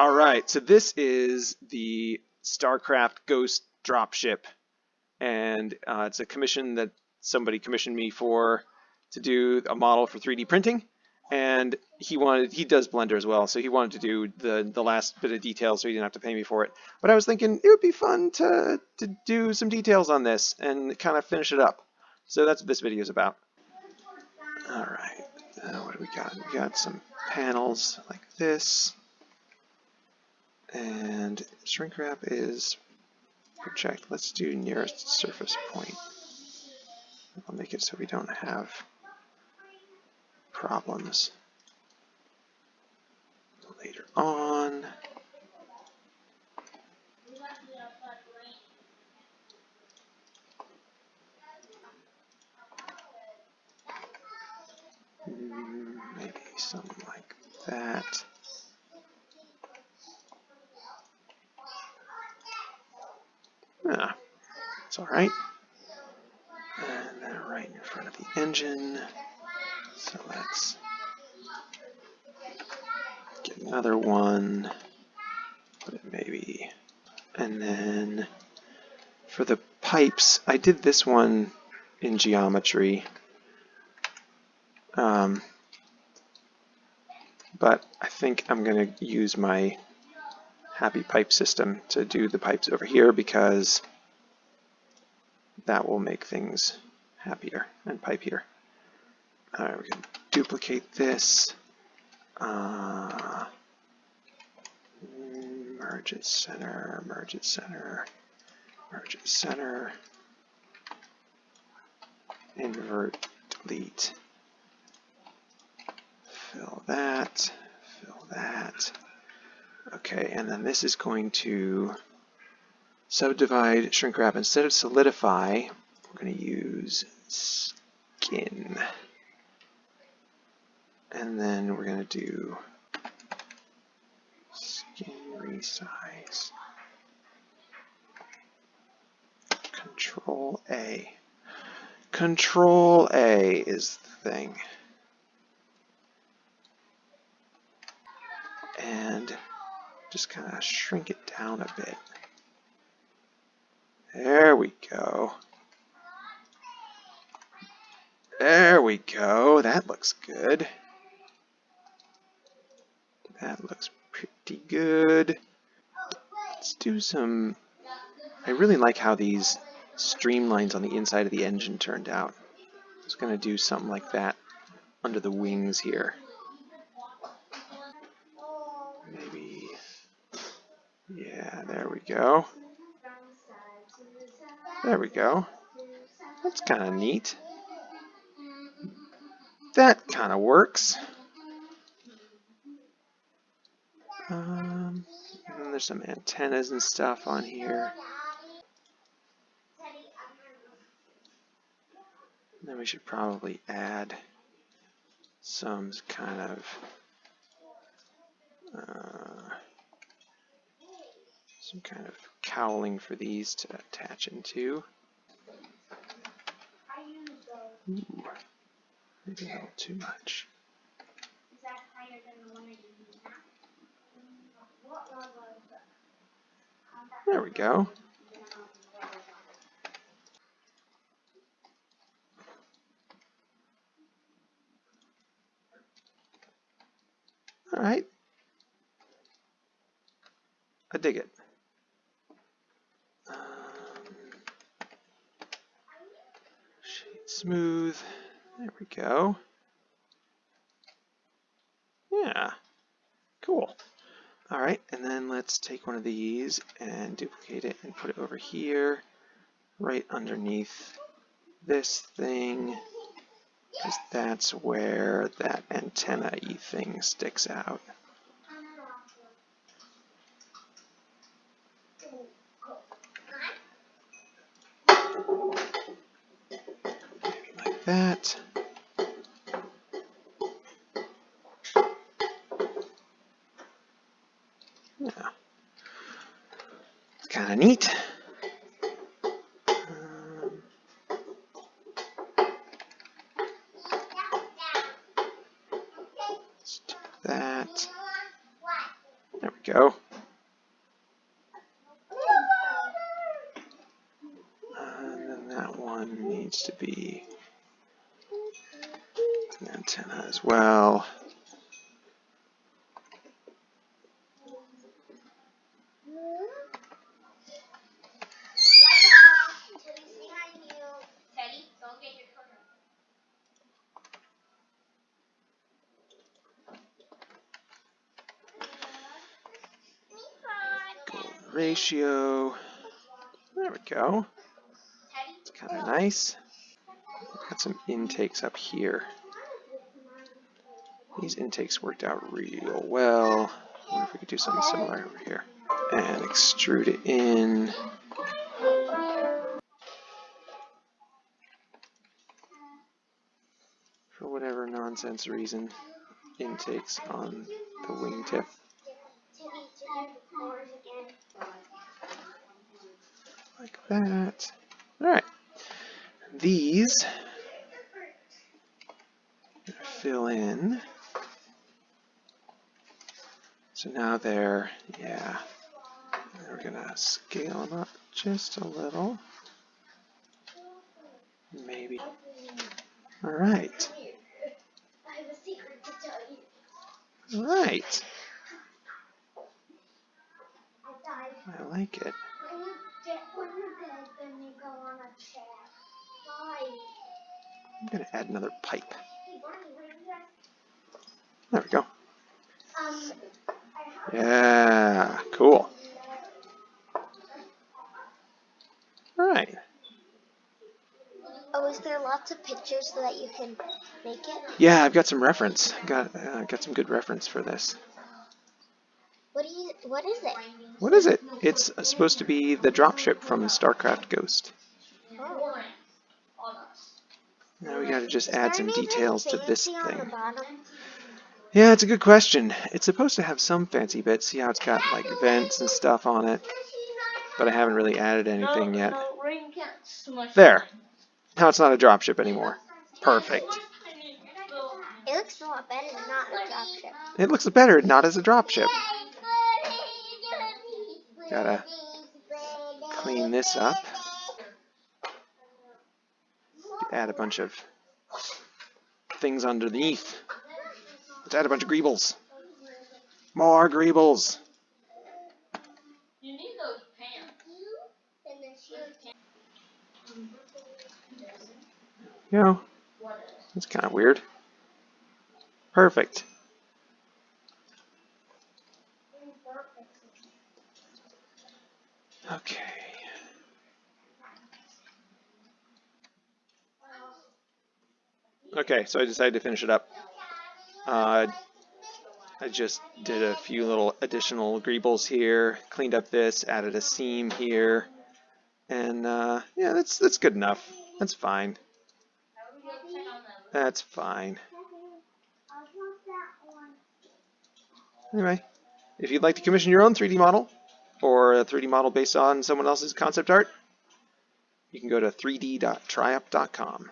All right, so this is the StarCraft Ghost dropship, and uh, it's a commission that somebody commissioned me for to do a model for 3D printing, and he wanted he does Blender as well, so he wanted to do the the last bit of details so he didn't have to pay me for it. But I was thinking it would be fun to to do some details on this and kind of finish it up. So that's what this video is about. All right, uh, what do we got? We got some panels like this. And shrink wrap is project. Let's do nearest surface point. I'll make it so we don't have problems later on. Hmm, maybe something like that. Yeah, it's all right. And then right in front of the engine. So let's get another one. Put it maybe. And then for the pipes, I did this one in geometry. Um, but I think I'm going to use my happy pipe system to do the pipes over here because that will make things happier and pipier. All right, we can duplicate this. Uh, merge it center, merge it center, merge it center, invert, delete, fill that, fill that. Okay, and then this is going to subdivide, shrink wrap. Instead of solidify, we're going to use skin. And then we're going to do skin resize. Control A. Control A is the thing. And just kind of shrink it down a bit. There we go. There we go. That looks good. That looks pretty good. Let's do some... I really like how these streamlines on the inside of the engine turned out. I was going to do something like that under the wings here. Maybe... Yeah, there we go. There we go. That's kind of neat. That kind of works. Um, and there's some antennas and stuff on here. And then we should probably add some kind of uh, some kind of cowling for these to attach into. Ooh, maybe a little too much. There we go. All right. I dig it. Smooth. There we go. Yeah, cool. All right, and then let's take one of these and duplicate it and put it over here, right underneath this thing, because that's where that antenna-y thing sticks out. That. Yeah. It's kind of neat. That. There we go. And then that one needs to be antenna as well. Ratio. There we go. It's kind of nice. Got some intakes up here. These intakes worked out real well. I wonder if we could do something similar over here. And extrude it in. For whatever nonsense reason, intakes on the wingtip. Like that. Alright. These fill in. So now they're, yeah, we're gonna scale them up just a little. Maybe. Alright. I have a secret to tell you. Alright. I like it. I'm gonna add another pipe. There we go. Yeah, cool. Alright. Oh, is there lots of pictures so that you can make it? Yeah, I've got some reference. Got uh, got some good reference for this. What do you? What is it? What is it? It's supposed to be the dropship from StarCraft Ghost. Oh. Now we gotta just add some details to this thing. Yeah, it's a good question. It's supposed to have some fancy bits. See how it's got like vents and stuff on it, but I haven't really added anything yet. No, rain can't smush There. Now it's not a dropship anymore. Perfect. It looks a lot better than not a dropship. It looks better not as a dropship. Gotta clean this up. Add a bunch of things underneath. Let's add a bunch of greebles. More greebles. You need those pants. You know, that's kind of weird. Perfect. Okay. Okay, so I decided to finish it up. Uh, I just did a few little additional greebles here, cleaned up this, added a seam here, and uh, yeah, that's that's good enough. That's fine. That's fine. Anyway, if you'd like to commission your own 3D model or a 3D model based on someone else's concept art, you can go to 3d.triup.com.